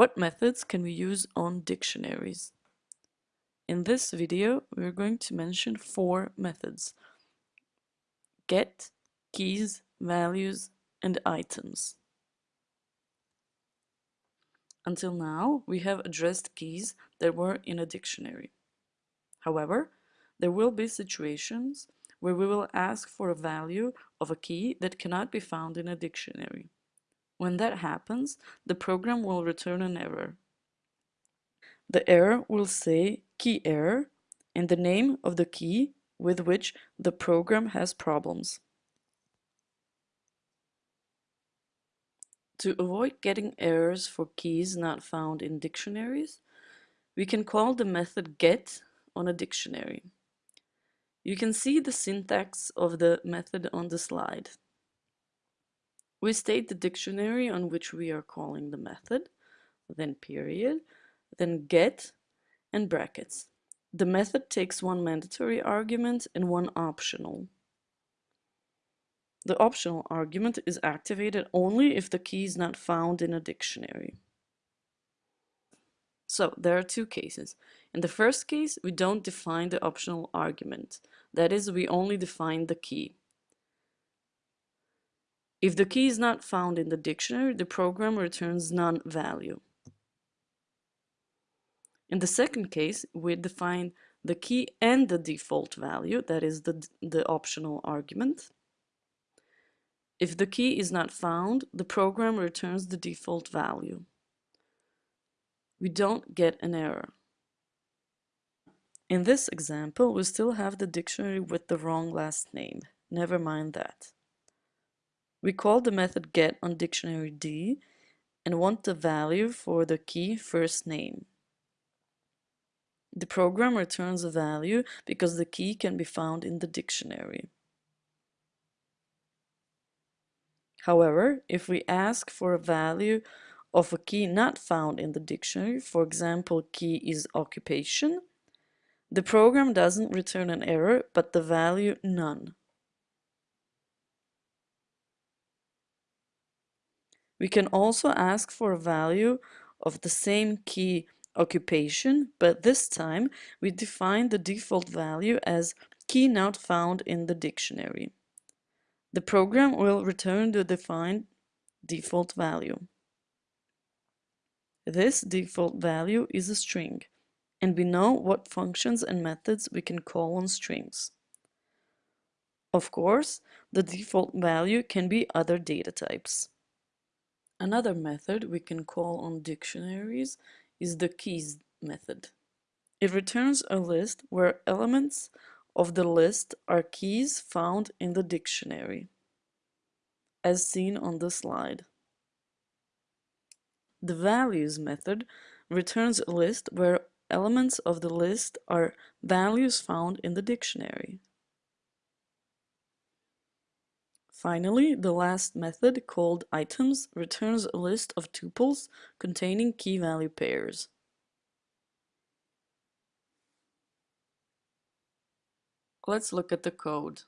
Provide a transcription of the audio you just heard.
What methods can we use on dictionaries? In this video, we're going to mention four methods. Get, keys, values, and items. Until now, we have addressed keys that were in a dictionary. However, there will be situations where we will ask for a value of a key that cannot be found in a dictionary. When that happens, the program will return an error. The error will say key error and the name of the key with which the program has problems. To avoid getting errors for keys not found in dictionaries, we can call the method get on a dictionary. You can see the syntax of the method on the slide. We state the dictionary on which we are calling the method, then period, then get, and brackets. The method takes one mandatory argument and one optional. The optional argument is activated only if the key is not found in a dictionary. So there are two cases. In the first case, we don't define the optional argument. That is, we only define the key. If the key is not found in the dictionary, the program returns none value. In the second case, we define the key and the default value, that is the, the optional argument. If the key is not found, the program returns the default value. We don't get an error. In this example, we still have the dictionary with the wrong last name. Never mind that. We call the method get on dictionary D and want the value for the key first name. The program returns a value because the key can be found in the dictionary. However, if we ask for a value of a key not found in the dictionary, for example, key is occupation, the program doesn't return an error, but the value none. We can also ask for a value of the same key occupation, but this time we define the default value as key not found in the dictionary. The program will return the defined default value. This default value is a string, and we know what functions and methods we can call on strings. Of course, the default value can be other data types. Another method we can call on dictionaries is the keys method. It returns a list where elements of the list are keys found in the dictionary, as seen on the slide. The values method returns a list where elements of the list are values found in the dictionary. Finally, the last method, called items, returns a list of tuples containing key-value pairs. Let's look at the code.